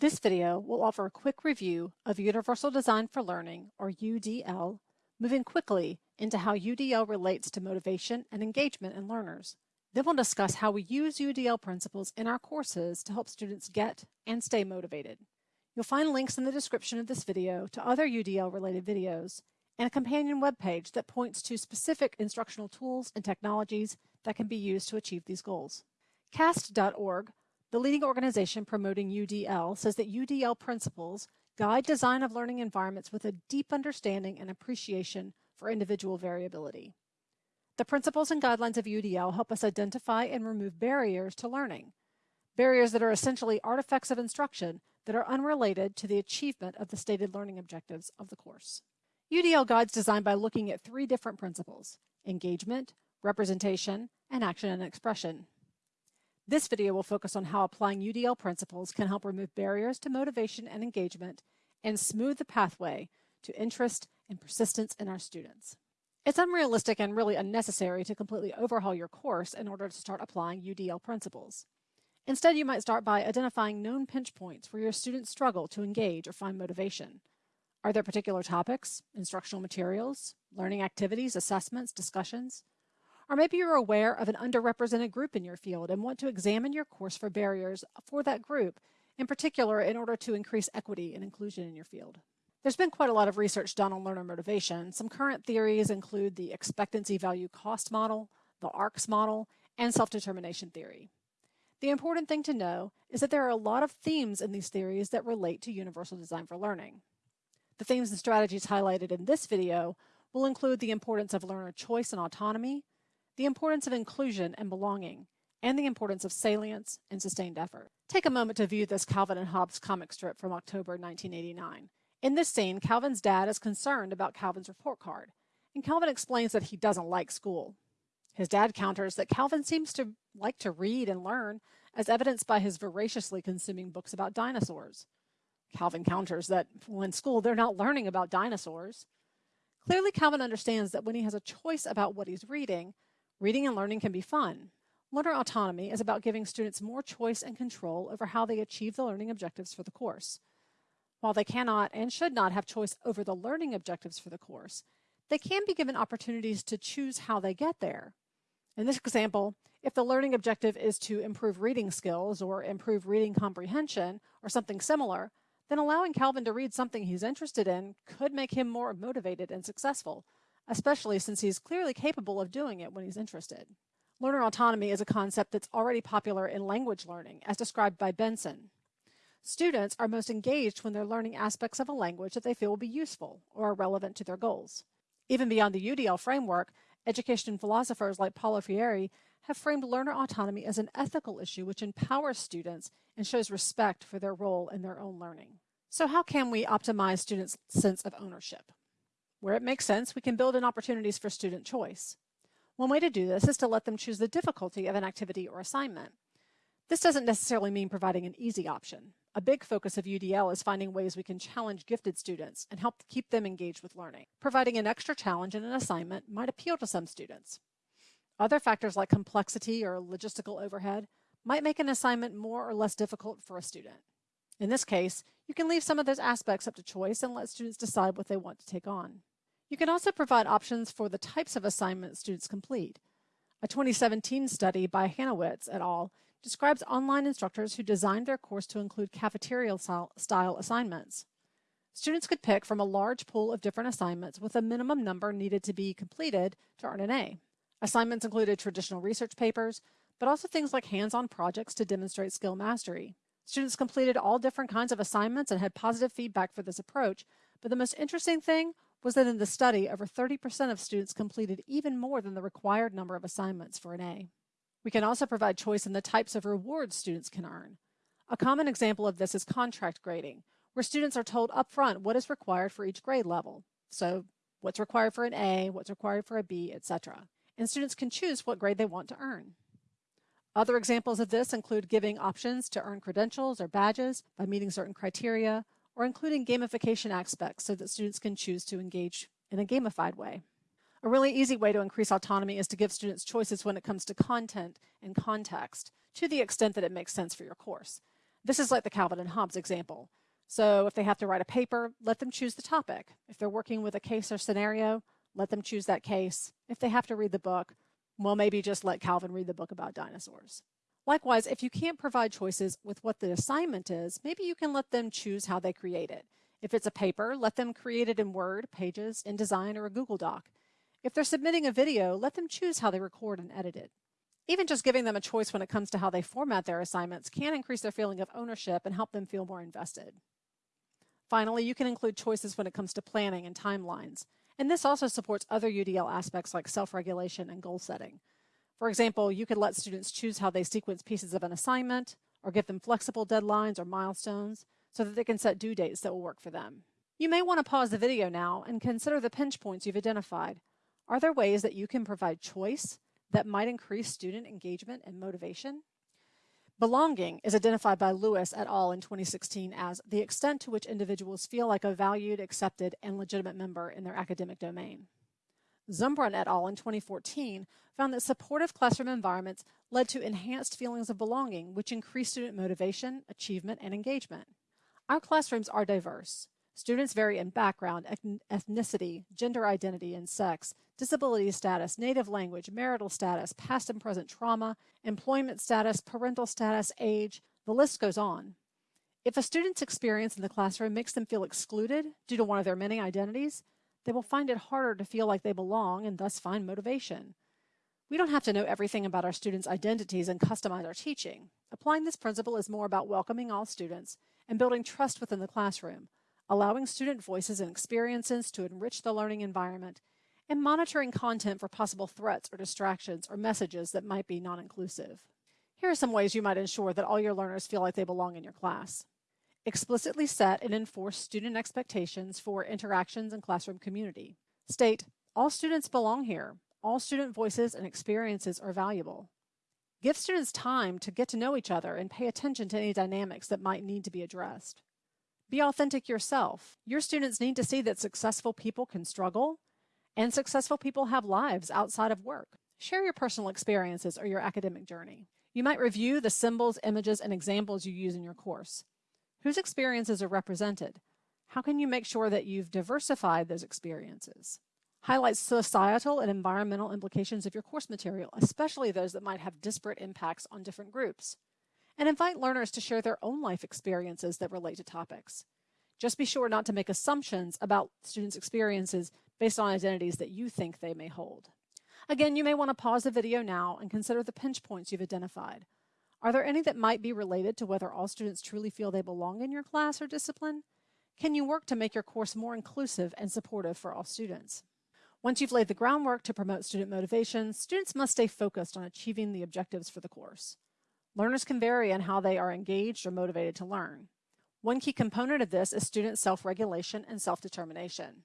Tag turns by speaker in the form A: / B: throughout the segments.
A: This video will offer a quick review of Universal Design for Learning, or UDL, moving quickly into how UDL relates to motivation and engagement in learners. Then we'll discuss how we use UDL principles in our courses to help students get and stay motivated. You'll find links in the description of this video to other UDL related videos and a companion webpage that points to specific instructional tools and technologies that can be used to achieve these goals. CAST.org the leading organization promoting UDL says that UDL principles guide design of learning environments with a deep understanding and appreciation for individual variability. The principles and guidelines of UDL help us identify and remove barriers to learning, barriers that are essentially artifacts of instruction that are unrelated to the achievement of the stated learning objectives of the course. UDL guides design by looking at three different principles, engagement, representation, and action and expression. This video will focus on how applying UDL principles can help remove barriers to motivation and engagement and smooth the pathway to interest and persistence in our students. It's unrealistic and really unnecessary to completely overhaul your course in order to start applying UDL principles. Instead, you might start by identifying known pinch points where your students struggle to engage or find motivation. Are there particular topics, instructional materials, learning activities, assessments, discussions? Or maybe you're aware of an underrepresented group in your field and want to examine your course for barriers for that group, in particular in order to increase equity and inclusion in your field. There's been quite a lot of research done on learner motivation. Some current theories include the expectancy value cost model, the ARCS model, and self-determination theory. The important thing to know is that there are a lot of themes in these theories that relate to universal design for learning. The themes and strategies highlighted in this video will include the importance of learner choice and autonomy, the importance of inclusion and belonging, and the importance of salience and sustained effort. Take a moment to view this Calvin and Hobbes comic strip from October 1989. In this scene, Calvin's dad is concerned about Calvin's report card, and Calvin explains that he doesn't like school. His dad counters that Calvin seems to like to read and learn, as evidenced by his voraciously consuming books about dinosaurs. Calvin counters that in school they're not learning about dinosaurs. Clearly, Calvin understands that when he has a choice about what he's reading, Reading and learning can be fun. Learner autonomy is about giving students more choice and control over how they achieve the learning objectives for the course. While they cannot and should not have choice over the learning objectives for the course, they can be given opportunities to choose how they get there. In this example, if the learning objective is to improve reading skills or improve reading comprehension or something similar, then allowing Calvin to read something he's interested in could make him more motivated and successful, especially since he's clearly capable of doing it when he's interested. Learner autonomy is a concept that's already popular in language learning, as described by Benson. Students are most engaged when they're learning aspects of a language that they feel will be useful or are relevant to their goals. Even beyond the UDL framework, education philosophers like Paulo Freire have framed learner autonomy as an ethical issue which empowers students and shows respect for their role in their own learning. So how can we optimize students' sense of ownership? Where it makes sense, we can build in opportunities for student choice. One way to do this is to let them choose the difficulty of an activity or assignment. This doesn't necessarily mean providing an easy option. A big focus of UDL is finding ways we can challenge gifted students and help keep them engaged with learning. Providing an extra challenge in an assignment might appeal to some students. Other factors like complexity or logistical overhead might make an assignment more or less difficult for a student. In this case, you can leave some of those aspects up to choice and let students decide what they want to take on. You can also provide options for the types of assignments students complete. A 2017 study by Hanewicz et al. describes online instructors who designed their course to include cafeteria style assignments. Students could pick from a large pool of different assignments with a minimum number needed to be completed to earn an A. Assignments included traditional research papers, but also things like hands-on projects to demonstrate skill mastery. Students completed all different kinds of assignments and had positive feedback for this approach, but the most interesting thing was that in the study, over 30% of students completed even more than the required number of assignments for an A. We can also provide choice in the types of rewards students can earn. A common example of this is contract grading, where students are told upfront what is required for each grade level. So what's required for an A, what's required for a B, etc. And students can choose what grade they want to earn. Other examples of this include giving options to earn credentials or badges by meeting certain criteria, or including gamification aspects so that students can choose to engage in a gamified way. A really easy way to increase autonomy is to give students choices when it comes to content and context, to the extent that it makes sense for your course. This is like the Calvin and Hobbes example. So if they have to write a paper, let them choose the topic. If they're working with a case or scenario, let them choose that case. If they have to read the book, well, maybe just let Calvin read the book about dinosaurs. Likewise, if you can't provide choices with what the assignment is, maybe you can let them choose how they create it. If it's a paper, let them create it in Word, Pages, InDesign, or a Google Doc. If they're submitting a video, let them choose how they record and edit it. Even just giving them a choice when it comes to how they format their assignments can increase their feeling of ownership and help them feel more invested. Finally, you can include choices when it comes to planning and timelines. And this also supports other UDL aspects like self-regulation and goal setting. For example, you could let students choose how they sequence pieces of an assignment or give them flexible deadlines or milestones so that they can set due dates that will work for them. You may want to pause the video now and consider the pinch points you've identified. Are there ways that you can provide choice that might increase student engagement and motivation? Belonging is identified by Lewis et al. in 2016 as the extent to which individuals feel like a valued, accepted, and legitimate member in their academic domain. Zumbrunn et al. in 2014 found that supportive classroom environments led to enhanced feelings of belonging, which increased student motivation, achievement, and engagement. Our classrooms are diverse. Students vary in background, ethnicity, gender identity, and sex, disability status, native language, marital status, past and present trauma, employment status, parental status, age, the list goes on. If a student's experience in the classroom makes them feel excluded due to one of their many identities, they will find it harder to feel like they belong and thus find motivation. We don't have to know everything about our students' identities and customize our teaching. Applying this principle is more about welcoming all students and building trust within the classroom, allowing student voices and experiences to enrich the learning environment, and monitoring content for possible threats or distractions or messages that might be non-inclusive. Here are some ways you might ensure that all your learners feel like they belong in your class. Explicitly set and enforce student expectations for interactions and classroom community. State, all students belong here. All student voices and experiences are valuable. Give students time to get to know each other and pay attention to any dynamics that might need to be addressed. Be authentic yourself. Your students need to see that successful people can struggle and successful people have lives outside of work. Share your personal experiences or your academic journey. You might review the symbols, images, and examples you use in your course. Whose experiences are represented? How can you make sure that you've diversified those experiences? Highlight societal and environmental implications of your course material, especially those that might have disparate impacts on different groups. And invite learners to share their own life experiences that relate to topics. Just be sure not to make assumptions about students' experiences based on identities that you think they may hold. Again, you may want to pause the video now and consider the pinch points you've identified. Are there any that might be related to whether all students truly feel they belong in your class or discipline? Can you work to make your course more inclusive and supportive for all students? Once you've laid the groundwork to promote student motivation, students must stay focused on achieving the objectives for the course. Learners can vary in how they are engaged or motivated to learn. One key component of this is student self-regulation and self-determination.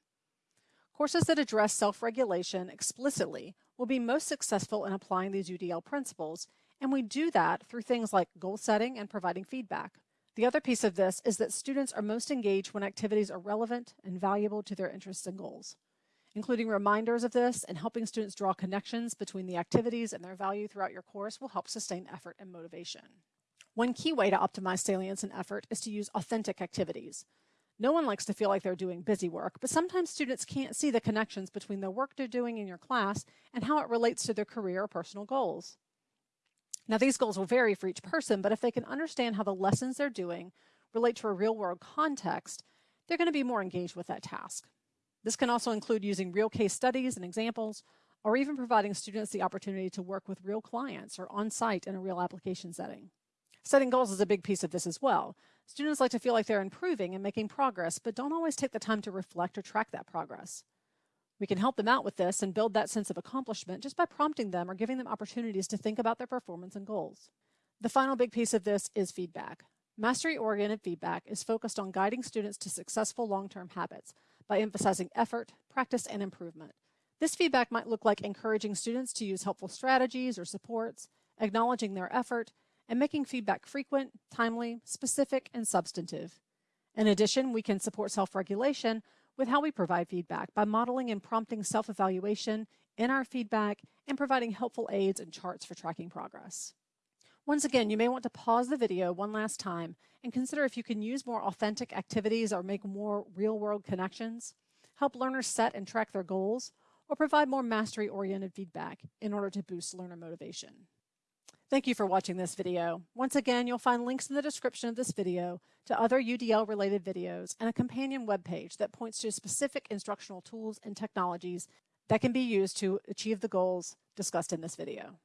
A: Courses that address self-regulation explicitly will be most successful in applying these UDL principles, and we do that through things like goal setting and providing feedback. The other piece of this is that students are most engaged when activities are relevant and valuable to their interests and goals. Including reminders of this and helping students draw connections between the activities and their value throughout your course will help sustain effort and motivation. One key way to optimize salience and effort is to use authentic activities. No one likes to feel like they're doing busy work, but sometimes students can't see the connections between the work they're doing in your class and how it relates to their career or personal goals. Now, these goals will vary for each person, but if they can understand how the lessons they're doing relate to a real world context, they're going to be more engaged with that task. This can also include using real case studies and examples, or even providing students the opportunity to work with real clients or on site in a real application setting. Setting goals is a big piece of this as well. Students like to feel like they're improving and making progress, but don't always take the time to reflect or track that progress. We can help them out with this and build that sense of accomplishment just by prompting them or giving them opportunities to think about their performance and goals. The final big piece of this is feedback. Mastery-oriented feedback is focused on guiding students to successful long-term habits by emphasizing effort, practice, and improvement. This feedback might look like encouraging students to use helpful strategies or supports, acknowledging their effort, and making feedback frequent, timely, specific, and substantive. In addition, we can support self-regulation with how we provide feedback by modeling and prompting self-evaluation in our feedback and providing helpful aids and charts for tracking progress. Once again, you may want to pause the video one last time and consider if you can use more authentic activities or make more real-world connections, help learners set and track their goals, or provide more mastery-oriented feedback in order to boost learner motivation. Thank you for watching this video. Once again, you'll find links in the description of this video to other UDL-related videos and a companion webpage that points to specific instructional tools and technologies that can be used to achieve the goals discussed in this video.